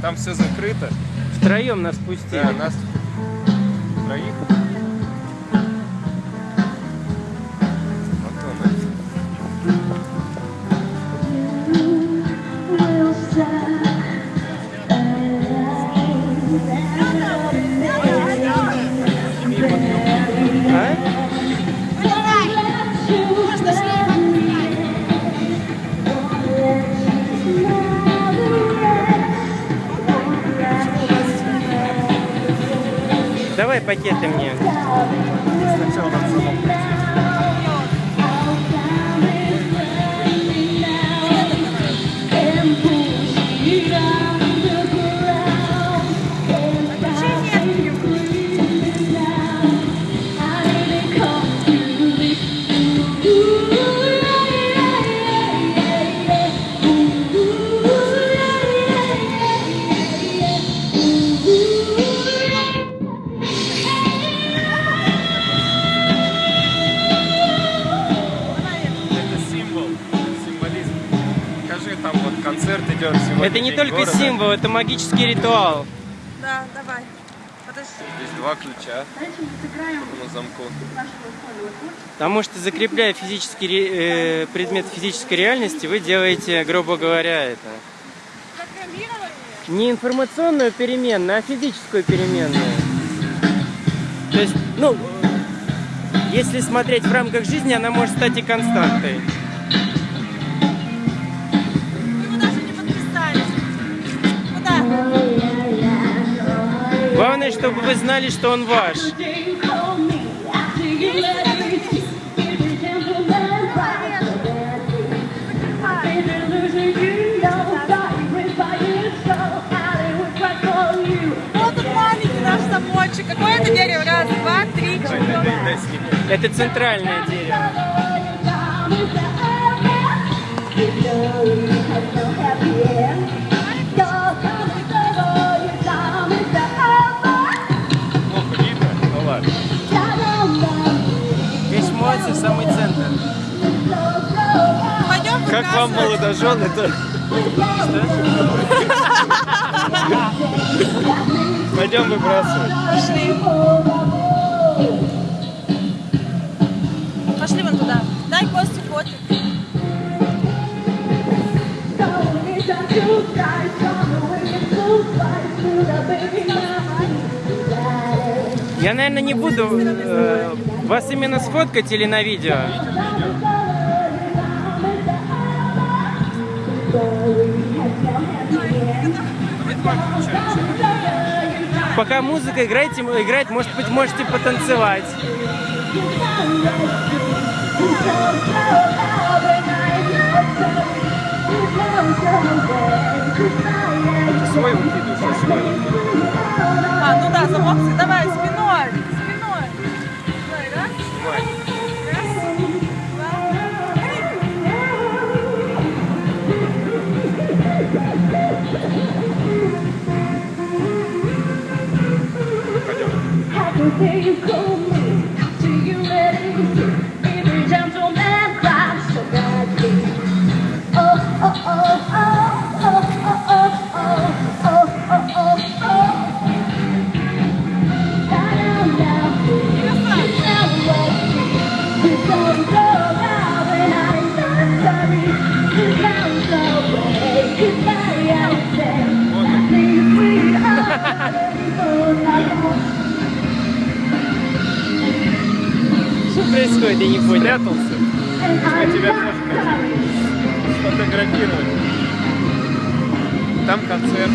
там все закрыто. Втроем нас пустили. Да, нас троих. Вот Давай пакеты мне. Сначала надо самому Это не только города. символ, это магический ритуал. Да, давай. Подожди. Здесь два ключа на замку. Потому что закрепляя физический э, предмет физической реальности, вы делаете, грубо говоря, это Программирование. не информационную переменную, а физическую переменную. То есть, ну, если смотреть в рамках жизни, она может стать и константой. Главное, чтобы вы знали, что он ваш. Замочек. Какое это дерево? Раз, два, три, четыре. Это центральное дерево. Весь молодцы, самый центр. Пойдем Как вам молодожены, то пойдем выбрасывать. Пошли. Пошли вон туда. Дай Косте фотик. Я, наверное, не буду э, вас именно сфоткать или на видео. Пока музыка играете, играет, может быть, можете потанцевать. Свой выкидываешь, свой. Пойдем. Что происходит, я не понял. Спрятался. Я тебя хочу сфотографировать. Там концерт.